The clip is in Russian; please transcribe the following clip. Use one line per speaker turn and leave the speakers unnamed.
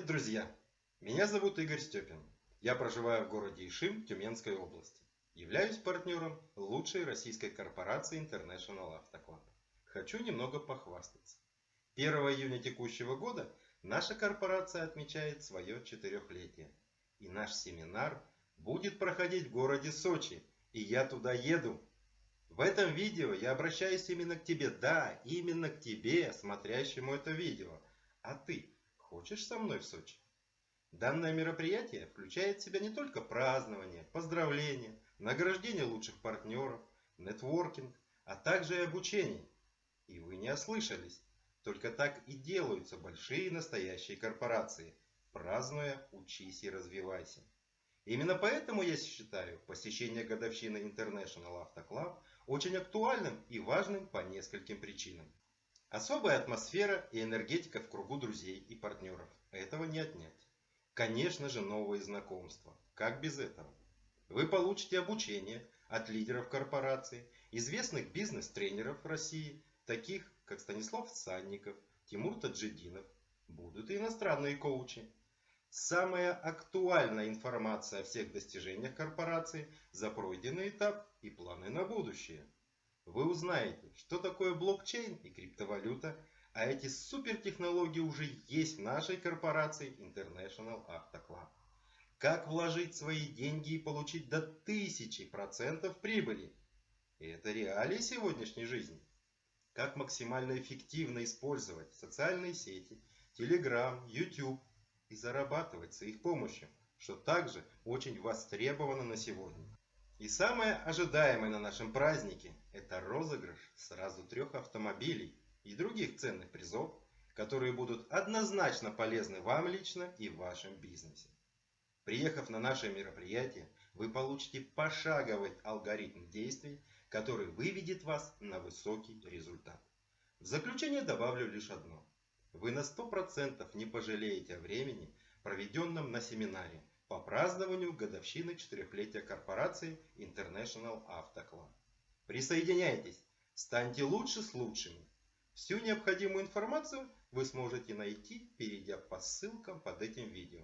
друзья! Меня зовут Игорь Степин. Я проживаю в городе Ишим Тюменской области. Являюсь партнером лучшей российской корпорации International Auto Club. Хочу немного похвастаться. 1 июня текущего года наша корпорация отмечает свое четырехлетие. И наш семинар будет проходить в городе Сочи. И я туда еду. В этом видео я обращаюсь именно к тебе. Да, именно к тебе, смотрящему это видео. А ты хочешь со мной в Сочи? Данное мероприятие включает в себя не только празднование, поздравления, награждение лучших партнеров, нетворкинг, а также и обучение. И вы не ослышались. Только так и делаются большие настоящие корпорации, празднуя «Учись и развивайся». Именно поэтому я считаю посещение годовщины International Auto Club очень актуальным и важным по нескольким причинам. Особая атмосфера и энергетика в кругу друзей и партнеров. Этого не отнять. Конечно же новые знакомства. Как без этого? Вы получите обучение от лидеров корпорации, известных бизнес-тренеров России, таких как Станислав Санников, Тимур Таджидинов. Будут и иностранные коучи. Самая актуальная информация о всех достижениях корпорации за пройденный этап и планы на будущее. Вы узнаете, что такое блокчейн и криптовалюта, а эти супертехнологии уже есть в нашей корпорации International Auto Club. Как вложить свои деньги и получить до 1000% прибыли? И это реалии сегодняшней жизни. Как максимально эффективно использовать социальные сети, Telegram, YouTube и зарабатывать с их помощью, что также очень востребовано на сегодня. И самое ожидаемое на нашем празднике – это розыгрыш сразу трех автомобилей и других ценных призов, которые будут однозначно полезны вам лично и в вашем бизнесе. Приехав на наше мероприятие, вы получите пошаговый алгоритм действий, который выведет вас на высокий результат. В заключение добавлю лишь одно. Вы на 100% не пожалеете о времени, проведенном на семинаре по празднованию годовщины четырехлетия корпорации International Auto. Присоединяйтесь, станьте лучше с лучшими. Всю необходимую информацию вы сможете найти, перейдя по ссылкам под этим видео.